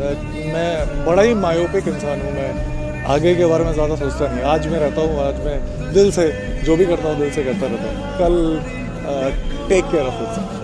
मैं बड़ा ही मायोपिक इंसान हूँ, मैं आगे के बारे में ज़्यादा सोचता नहीं। आज मैं रहता हूँ, आज मैं दिल से, जो भी करता हूँ, दिल से करता रहता हूँ। कल टेक केयर ऑफ़ इट